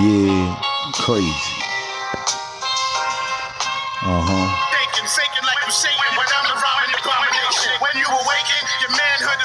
Yeah, crazy. Uh huh.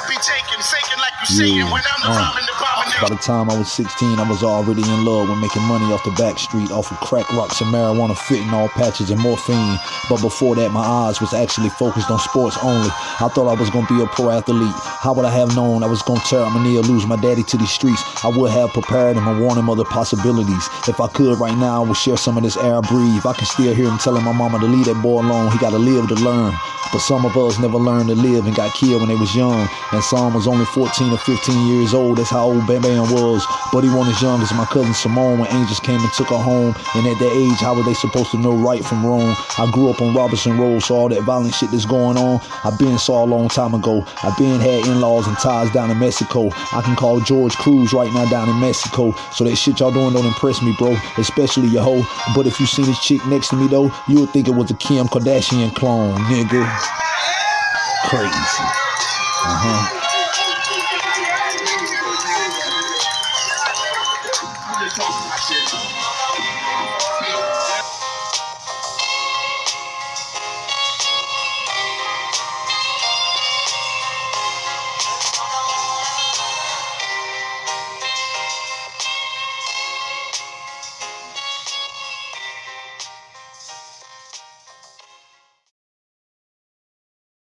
Be taken. Faking like you Yeah. when I'm the Uh. abomination. By the time I was 16, I was already in love with making money off the back street, off of crack rocks and marijuana, fentanyl patches and morphine. But before that, my eyes was actually focused on sports only. I thought I was gonna be a pro athlete. How would I have known I was gonna tear up my knee or lose my daddy to these streets? I would have prepared him and warned him of the possibilities. If I could right now, I would share some of this air I breathe. I can still hear him telling my mama to leave that boy alone. He gotta live to learn. But some of us never learned to live and got killed when they was young. And some was only 14 or 15 years old. That's how old Bam Bam was. But he wasn't as young as my cousin Simone when angels came and took her home. And at that age, how were they supposed to know right from wrong? I grew up on Robinson Road, so all that violent shit that's going on, I been saw a long time ago. I been had in-laws and ties down in Mexico. I can call George Cruz right now down in Mexico. So that shit y'all doing don't impress me, bro. Especially your hoe. But if you seen this chick next to me though, you would think it was a Kim Kardashian clone, nigga. Crazy. Uh-huh.